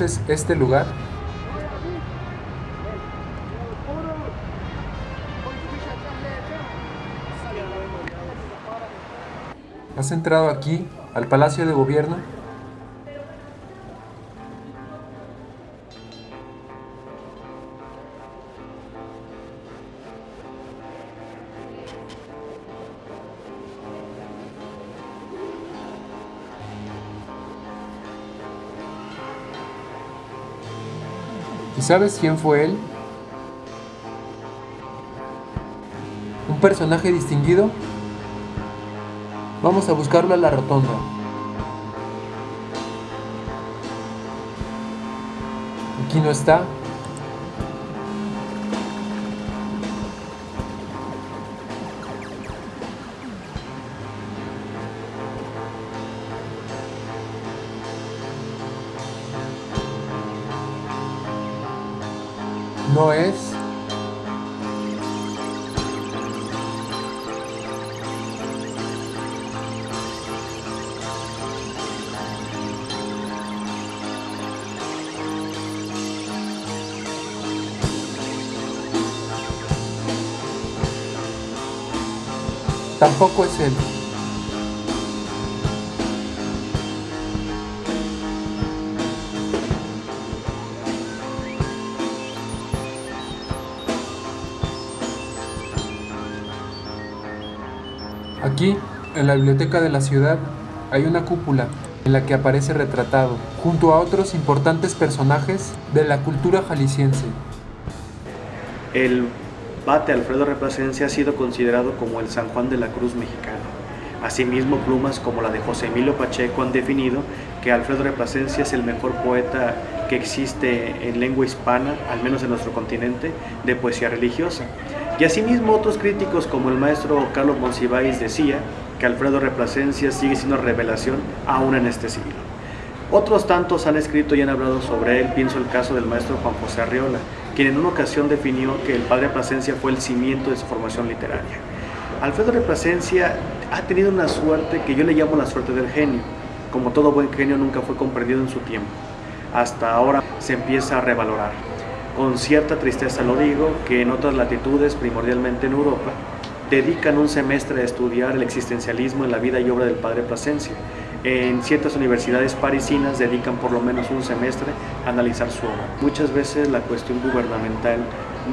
¿Conoces este lugar? ¿Has entrado aquí, al Palacio de Gobierno? Sabes quién fue él? ¿Un personaje distinguido? Vamos a buscarlo a la rotonda. Aquí no está. No es. Tampoco es él. En la biblioteca de la ciudad, hay una cúpula en la que aparece retratado, junto a otros importantes personajes de la cultura jalisciense. El bate Alfredo Replacencia ha sido considerado como el San Juan de la Cruz mexicano. Asimismo, plumas como la de José Emilio Pacheco han definido que Alfredo Replacencia es el mejor poeta que existe en lengua hispana, al menos en nuestro continente, de poesía religiosa. Y asimismo otros críticos como el maestro Carlos Monsiváis decía que Alfredo Replacencia sigue siendo revelación aún en este siglo. Otros tantos han escrito y han hablado sobre él, pienso el caso del maestro Juan José Arriola, quien en una ocasión definió que el padre Plasencia fue el cimiento de su formación literaria. Alfredo de Plasencia ha tenido una suerte que yo le llamo la suerte del genio. Como todo buen genio nunca fue comprendido en su tiempo. Hasta ahora se empieza a revalorar. Con cierta tristeza lo digo, que en otras latitudes, primordialmente en Europa, dedican un semestre a estudiar el existencialismo en la vida y obra del padre Plasencia. En ciertas universidades parisinas dedican por lo menos un semestre a analizar su obra. Muchas veces la cuestión gubernamental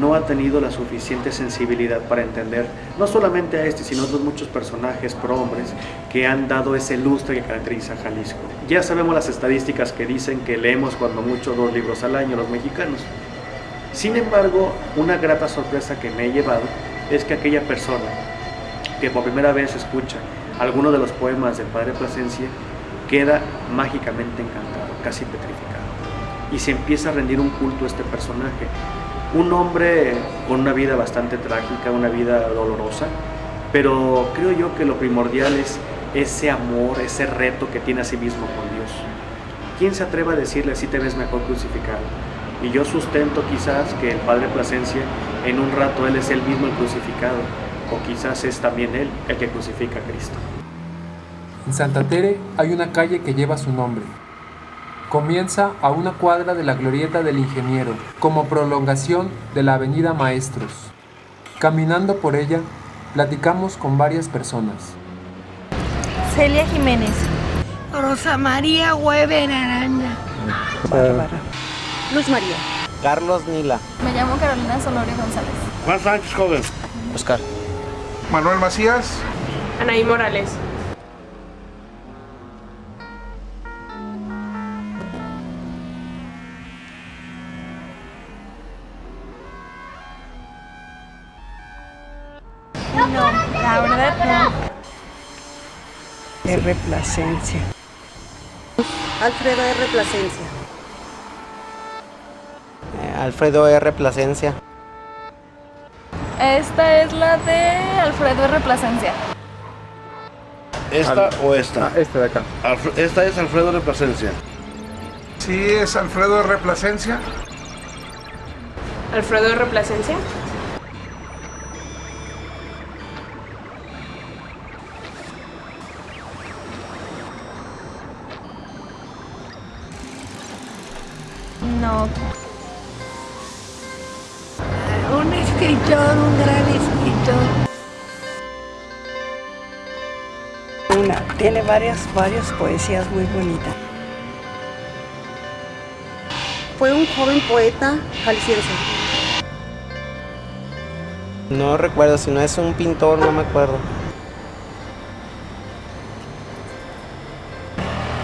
no ha tenido la suficiente sensibilidad para entender no solamente a este, sino a otros muchos personajes prohombres que han dado ese lustre que caracteriza a Jalisco. Ya sabemos las estadísticas que dicen que leemos cuando mucho dos libros al año los mexicanos. Sin embargo, una grata sorpresa que me he llevado es que aquella persona que por primera vez escucha alguno de los poemas del Padre Plasencia queda mágicamente encantado, casi petrificado. Y se empieza a rendir un culto a este personaje. Un hombre con una vida bastante trágica, una vida dolorosa, pero creo yo que lo primordial es ese amor, ese reto que tiene a sí mismo con Dios. ¿Quién se atreve a decirle si te ves mejor crucificado? Y yo sustento quizás que el Padre Plasencia, en un rato Él es el mismo el crucificado, o quizás es también Él el que crucifica a Cristo. En Santa Tere hay una calle que lleva su nombre. Comienza a una cuadra de la Glorieta del Ingeniero, como prolongación de la Avenida Maestros. Caminando por ella, platicamos con varias personas. Celia Jiménez. Rosa María Hueven Aranda. Luz María. Carlos Nila. Me llamo Carolina Solorio González. Juan Sánchez Joven. Oscar. Manuel Macías. Anaí Morales. No, la verdad no. R. Plasencia. Alfredo R. Plasencia. Alfredo R. Plasencia. Esta es la de Alfredo R. Plasencia. ¿Esta o esta? Este de acá. Esta es Alfredo de Plasencia. Sí, es Alfredo R. Plasencia. Alfredo R. Plasencia. No. Escritor, un gran escritor. Una, tiene varias, varias poesías muy bonitas. Fue un joven poeta jalisciense. No recuerdo, si no es un pintor, no me acuerdo.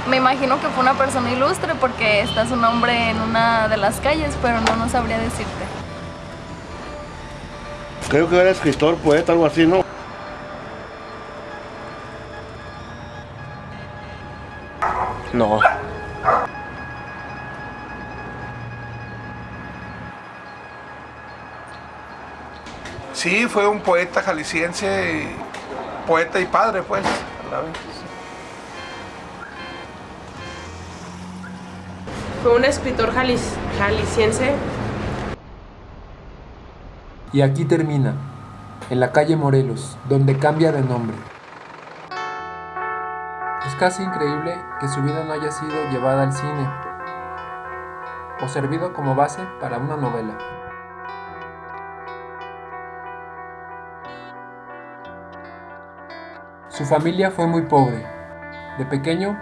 Me imagino que fue una persona ilustre porque está su nombre en una de las calles, pero no, no sabría decirte. Creo que era escritor, poeta, algo así, ¿no? No. Sí, fue un poeta jalisciense, y- poeta y padre, pues, a la vez. Fue un escritor jalis- jalisciense. Y aquí termina, en la calle Morelos, donde cambia de nombre. Es casi increíble que su vida no haya sido llevada al cine o servido como base para una novela. Su familia fue muy pobre. De pequeño,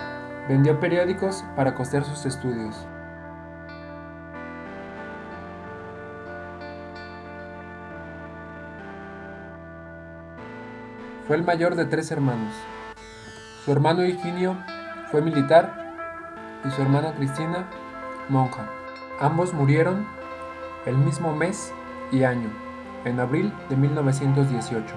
vendió periódicos para costear sus estudios. Fue el mayor de tres hermanos. Su hermano Higinio fue militar y su hermana Cristina monja. Ambos murieron el mismo mes y año, en abril de 1918.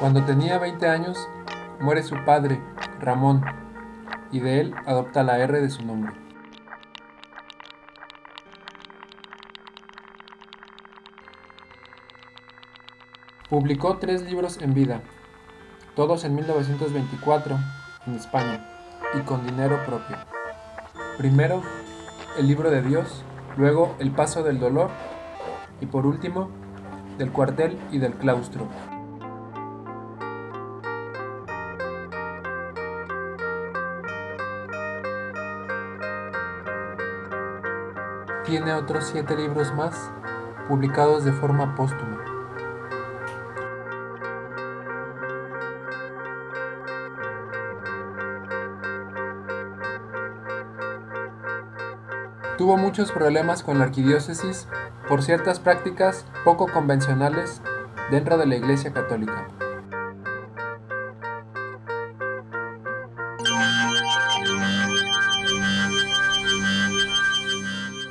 Cuando tenía 20 años, muere su padre, Ramón, y de él adopta la R de su nombre. Publicó tres libros en vida, todos en 1924 en España y con dinero propio. Primero, el libro de Dios, luego El paso del dolor y por último, del cuartel y del claustro. Tiene otros siete libros más, publicados de forma póstuma. Tuvo muchos problemas con la arquidiócesis por ciertas prácticas poco convencionales dentro de la Iglesia Católica.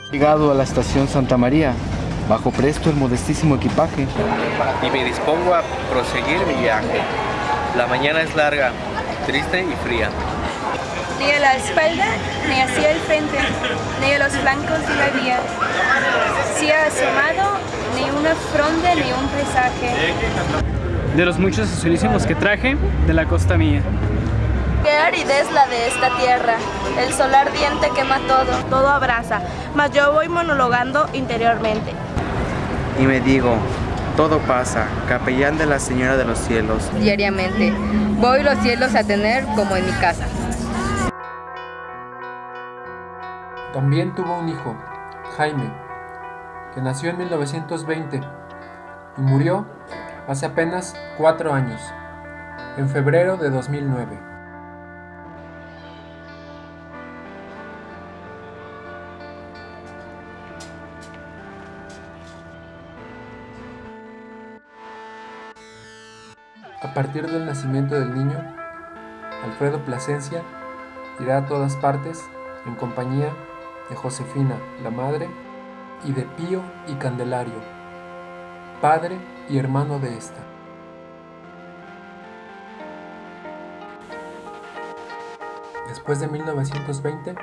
Llegado a la estación Santa María, bajo presto el modestísimo equipaje. Y me dispongo a proseguir mi viaje. La mañana es larga, triste y fría. Ni a la espalda, ni hacia el frente, ni a los flancos de la vía. Si ha asomado, ni una fronda, ni un paisaje. De los muchos azulísimos que traje de la costa mía. Qué aridez la de esta tierra, el sol ardiente quema todo. Todo abraza, mas yo voy monologando interiormente. Y me digo, todo pasa, capellán de la Señora de los Cielos. Diariamente, voy los cielos a tener como en mi casa. También tuvo un hijo, Jaime, que nació en 1920 y murió hace apenas cuatro años, en febrero de 2009. A partir del nacimiento del niño, Alfredo Plasencia irá a todas partes en compañía de Josefina, la madre, y de Pío y Candelario, padre y hermano de esta. Después de 1920,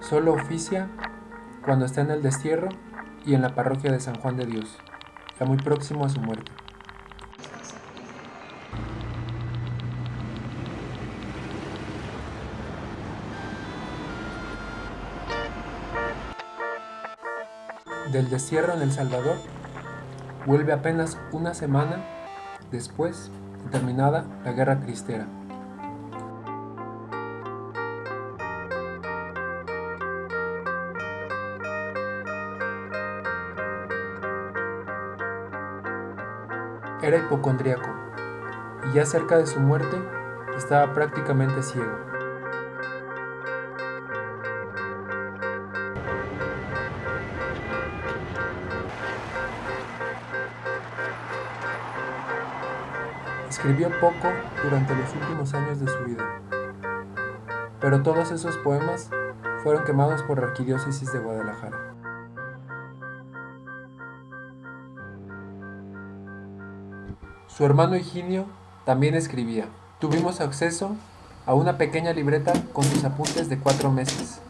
solo oficia cuando está en el destierro y en la parroquia de San Juan de Dios, ya muy próximo a su muerte. Del destierro en El Salvador, vuelve apenas una semana después y terminada la Guerra Cristera. Era hipocondríaco y ya cerca de su muerte estaba prácticamente ciego. Escribió poco durante los últimos años de su vida, pero todos esos poemas fueron quemados por la Arquidiócesis de Guadalajara. Su hermano Higinio también escribía. Tuvimos acceso a una pequeña libreta con sus apuntes de cuatro meses.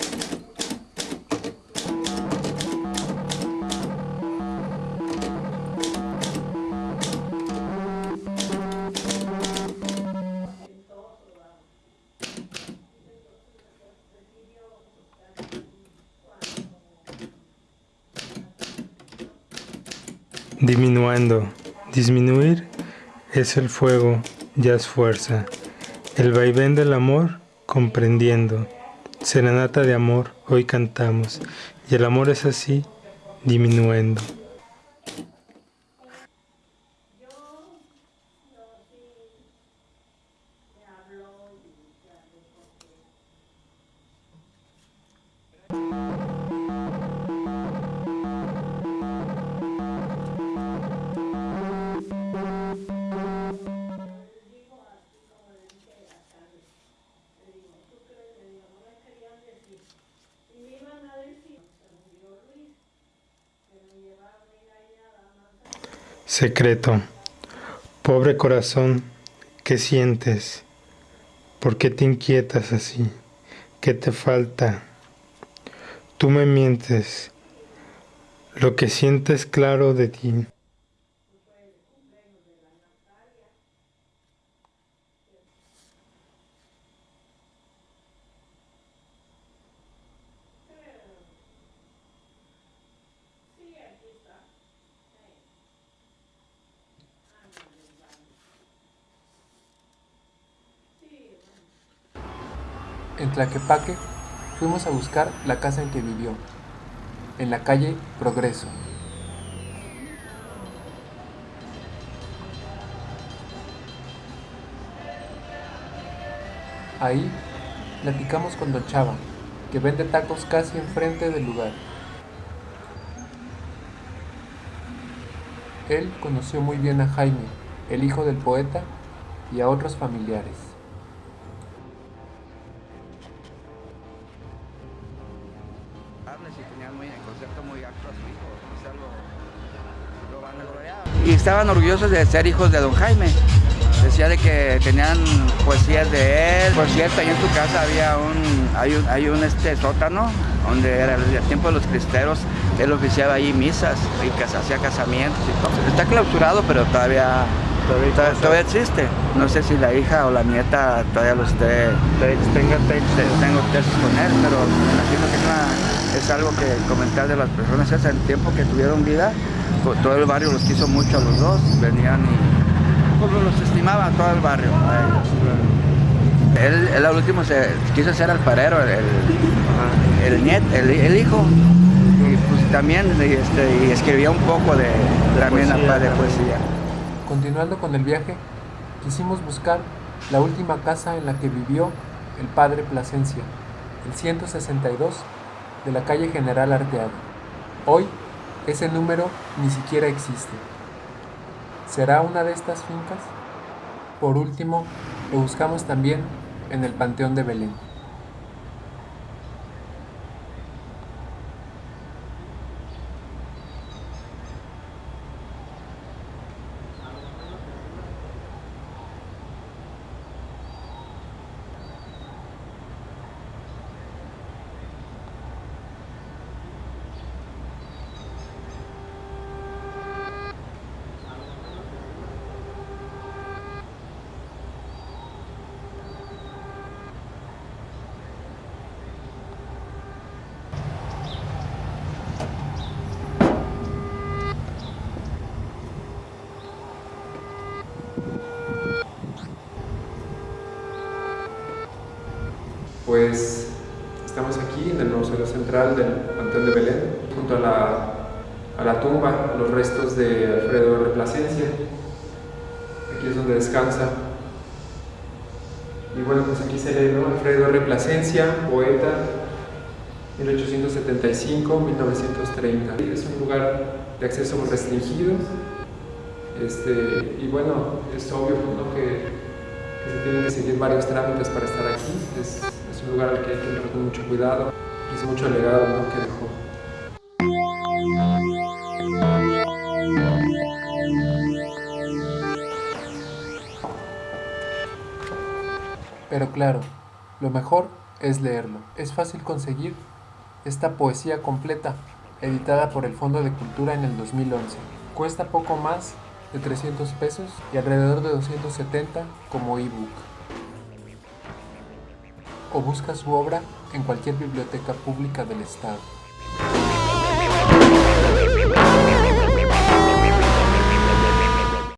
Diminuendo. Disminuir es el fuego, ya es fuerza. El vaivén del amor, comprendiendo. Serenata de amor, hoy cantamos. Y el amor es así, diminuendo. Secreto. Pobre corazón, ¿qué sientes? ¿Por qué te inquietas así? ¿Qué te falta? Tú me mientes. Lo que sientes claro de ti. En Tlaquepaque fuimos a buscar la casa en que vivió, en la calle Progreso. Ahí platicamos con Don Chava, que vende tacos casi enfrente del lugar. Él conoció muy bien a Jaime, el hijo del poeta, y a otros familiares. Y estaban orgullosos de ser hijos de don Jaime. Decía de que tenían poesías de él. Por cierto, ahí en su casa había un, hay un, hay un este sótano donde era el tiempo de los cristeros, él oficiaba ahí misas y casa, hacía casamientos y todo. Está clausurado, pero todavía, todavía, todavía existe. No sé si la hija o la nieta todavía lo esté... Tengo textos con él, pero me imagino que es, una, es algo que comentar de las personas en el tiempo que tuvieron vida, todo el barrio los quiso mucho a los dos, venían y pues, los estimaba todo el barrio. Él, él al último se quiso ser alfarero, el, el, niet, el, el, hijo, y pues también este, y escribía un poco de, también poesía, de poesía. Continuando con el viaje, quisimos buscar la última casa en la que vivió el padre Plasencia, el 162 de la calle General Arteaga. Hoy ese número ni siquiera existe. ¿Será una de estas fincas? Por último, lo buscamos también en el Panteón de Belén. Pues estamos aquí en el Museo Central del Panteón de Belén, junto a la, a la tumba, los restos de Alfredo Plasencia. Aquí es donde descansa. Y bueno, pues aquí se lee, ¿no? Alfredo R. Poeta, 1875-1930. Es un lugar de acceso restringido. Este, y bueno, es obvio que, se tienen que seguir varios trámites para estar aquí. Un lugar al que hay que con mucho cuidado. Y es mucho legado ¿no? que dejó. Pero claro, lo mejor es leerlo. Es fácil conseguir esta poesía completa, editada por el Fondo de Cultura en el 2011. Cuesta poco más de 300 pesos y alrededor de 270 como ebook. O busca su obra en cualquier biblioteca pública del estado.